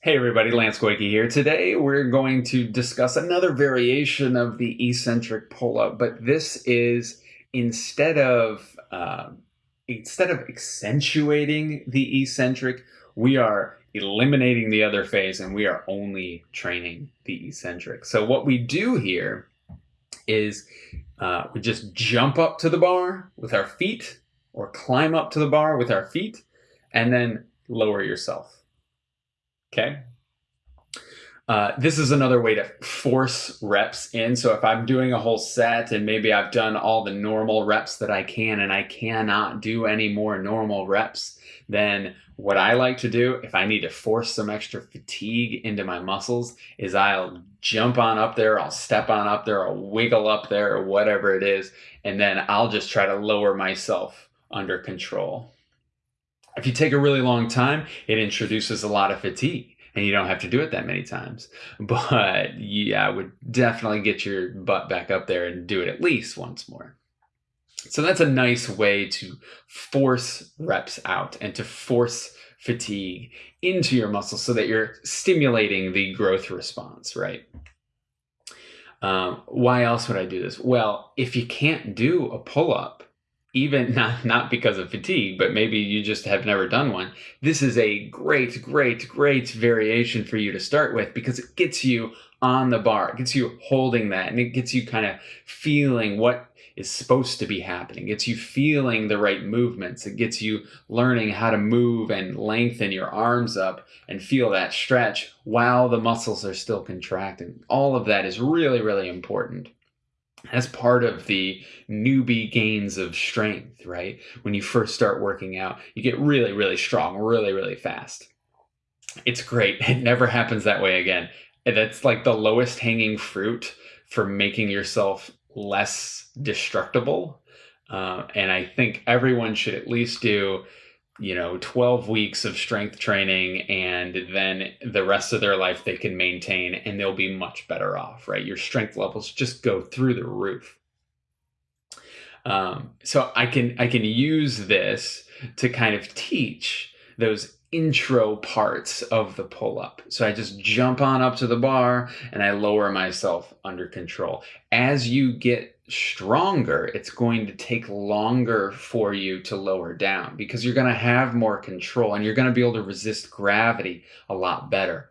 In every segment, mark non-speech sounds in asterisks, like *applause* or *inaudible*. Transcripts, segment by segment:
Hey everybody, Lance Goyke here. Today we're going to discuss another variation of the eccentric pull-up, but this is instead of uh, instead of accentuating the eccentric, we are eliminating the other phase and we are only training the eccentric. So what we do here is uh, we just jump up to the bar with our feet or climb up to the bar with our feet and then lower yourself. Okay. Uh, this is another way to force reps in. So if I'm doing a whole set and maybe I've done all the normal reps that I can and I cannot do any more normal reps, then what I like to do if I need to force some extra fatigue into my muscles is I'll jump on up there, I'll step on up there, I'll wiggle up there or whatever it is, and then I'll just try to lower myself under control. If you take a really long time, it introduces a lot of fatigue and you don't have to do it that many times. *laughs* But yeah, I would definitely get your butt back up there and do it at least once more. So that's a nice way to force reps out and to force fatigue into your muscles so that you're stimulating the growth response, right? Um, why else would I do this? Well, if you can't do a pull up, even *laughs* not not because of fatigue, but maybe you just have never done one. This is a great, great, great variation for you to start with because it gets you on the bar, it gets you holding that, and it gets you kind of feeling what is supposed to be happening. It gets you feeling the right movements. It gets you learning how to move and lengthen your arms up and feel that stretch while the muscles are still contracting. All of that is really, really important as part of the newbie gains of strength, right? When you first start working out, you get really, really strong, really, really fast. It's great. *laughs* It never happens that way again. That's like the lowest hanging fruit for making yourself less destructible. Uh, and I think everyone should at least do you know 12 weeks of strength training and then the rest of their life they can maintain and they'll be much better off right your strength levels just go through the roof um, so i can i can use this to kind of teach those intro parts of the pull up. So I just jump on up to the bar and I lower myself under control. As you get stronger, it's going to take longer for you to lower down because you're going to have more control and you're going to be able to resist gravity a lot better.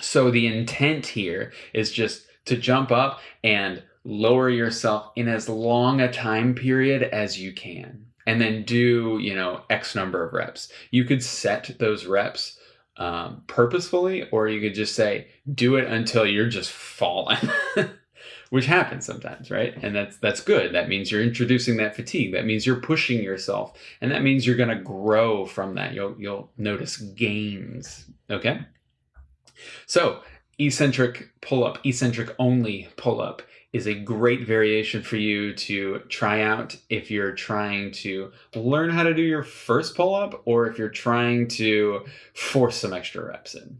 So the intent here is just to jump up and lower yourself in as long a time period as you can and then do, you know, X number of reps. You could set those reps um, purposefully, or you could just say, do it until you're just falling. *laughs* which happens sometimes, right? And that's that's good. That means you're introducing that fatigue. That means you're pushing yourself, and that means you're going to grow from that. You'll you'll notice gains. Okay. So eccentric pull up, eccentric only pull up is a great variation for you to try out if you're trying to learn how to do your first pull up or if you're trying to force some extra reps in.